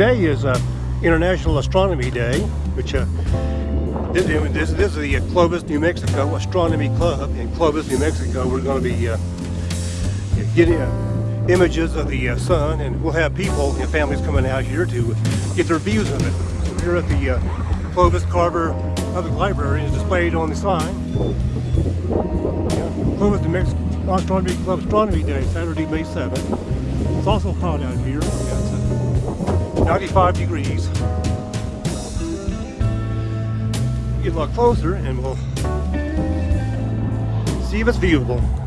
today is uh, International Astronomy Day, which uh, this, this, this, is the Clovis, New Mexico Astronomy Club in Clovis, New Mexico. We're going to be uh, getting uh, images of the uh, sun, and we'll have people and families coming out here to get their views of it. So here at the uh, Clovis Carver Public Library is displayed on the sign. Yeah, Clovis, New Mexico Astronomy Club Astronomy Day, Saturday, May 7th. It's also hot out here. 95 degrees. Get a lot closer and we'll see if it's viewable.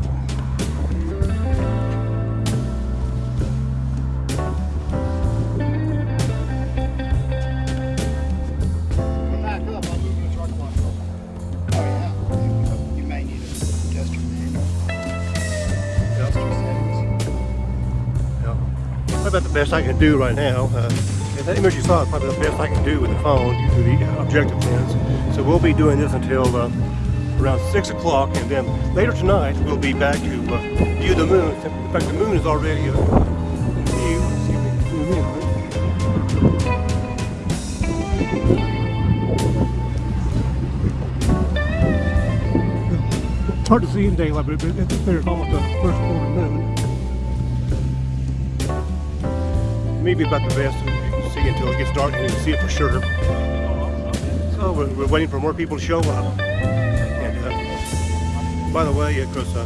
About the best I can do right now. Uh, that image you saw is probably the best I can do with the phone through the objective lens. So we'll be doing this until uh, around 6 o'clock and then later tonight we'll be back to uh, view the moon. In fact, the moon is already uh, in view. Zoom in. It's hard to see in daylight, but it's, almost a first quarter maybe about the best to see until it gets dark and you can see it for sure. So we're, we're waiting for more people to show up. And uh, by the way, of course, uh,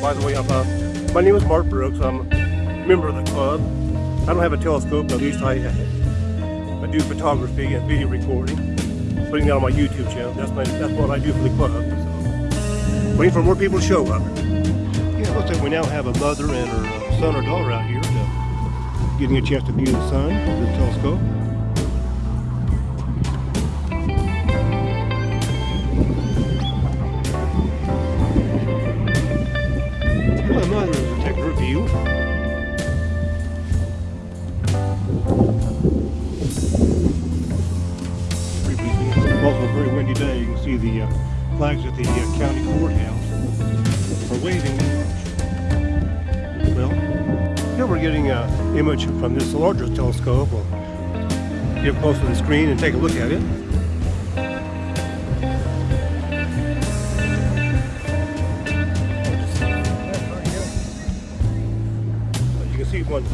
by the way, I'm, uh, my name is Mark Brooks. I'm a member of the club. I don't have a telescope, but at least I, I do photography and video recording, putting that on my YouTube channel. That's my that's what I do for the club. Waiting for more people to show up. Yeah, looks like we now have a mother and her uh, son or daughter out here to, getting a chance to view the sun with the telescope. My mother is taking view. Also a very windy day. You can see the uh, flags at the uh, county courthouse are waving. Well, here we're getting an image from this larger telescope. We'll get close to the screen and take a look at it. You can see one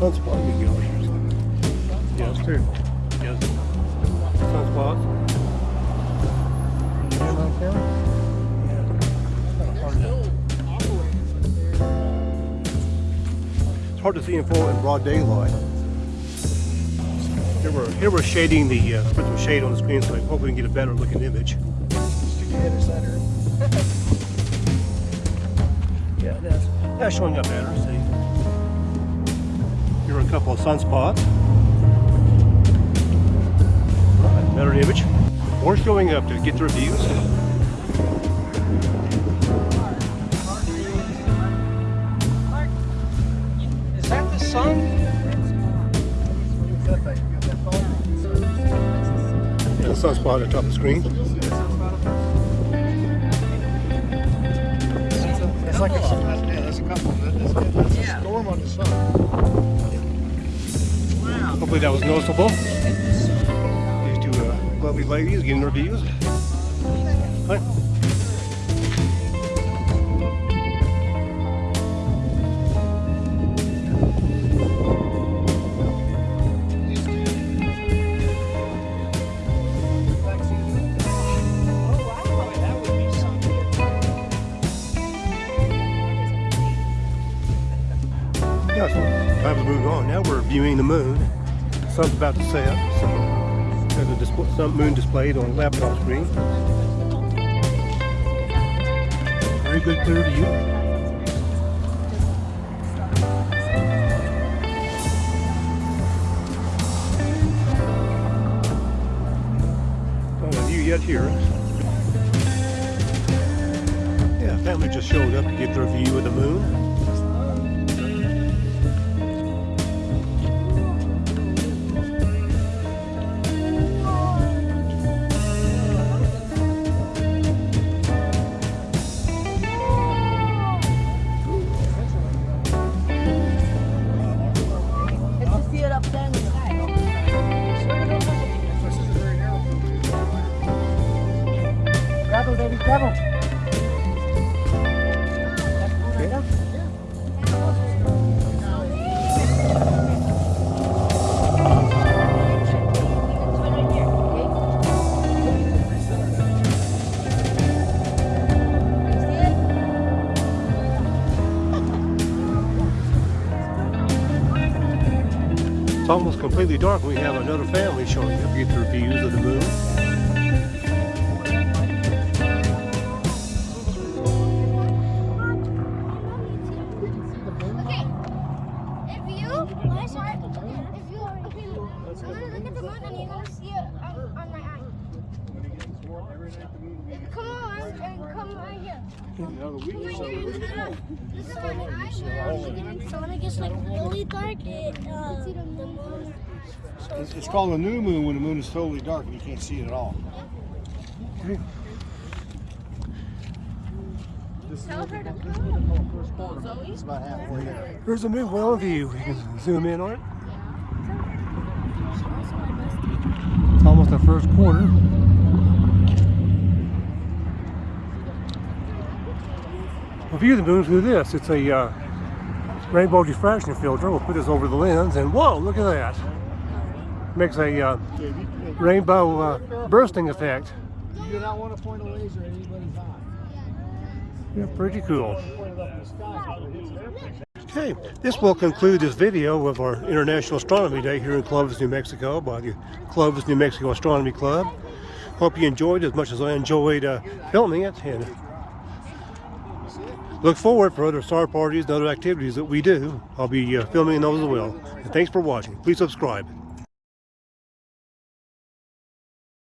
sunspot got here. Yes, too. Yes. Sunspot. It's hard to see in full in broad daylight. Here we're, here we're shading the, uh, put some shade on the screen so I hope we can get a better looking image. yeah, that's, that's showing up better, see. Here are a couple of sunspots. Right, better image. We're showing up to get the reviews. Sunspot at the sun? The sun's part on top of the screen. It's like a, yeah, there's a couple. There's, there's a storm on the sun. Wow. Hopefully that was noticeable These two uh, lovely ladies getting their views. Hi. Viewing the moon. The sun's about to set, so there's a display, some moon displayed on a laptop screen. Very good clear view yet here. Yeah, family just showed up to get their view of the moon. It's almost completely dark. We have another family showing up. Get their views of the moon. Look at the moon and you're gonna see it on, on my. Come on come here. Here. On moon. It's, called a new moon when the moon is totally dark and you can't see it at all. Tell her to come. It's about halfway there. There's the moon well view. You can zoom in on it. It's almost the first quarter. We'll view the moon through this. It's a uh, rainbow diffraction filter. We'll put this over the lens and whoa, look at that. Makes a uh, rainbow uh, bursting effect. You do not want to point a laser at anybody's eye. Yeah, pretty cool. Point it up in the sky. so it hits their picture. Okay, this will conclude this video of our International Astronomy Day here in Clovis, New Mexico by the Clovis, New Mexico Astronomy Club. Hope you enjoyed as much as I enjoyed uh, filming it and look forward for other star parties and other activities that we do. I'll be uh, filming those as well. And thanks for watching. Please subscribe.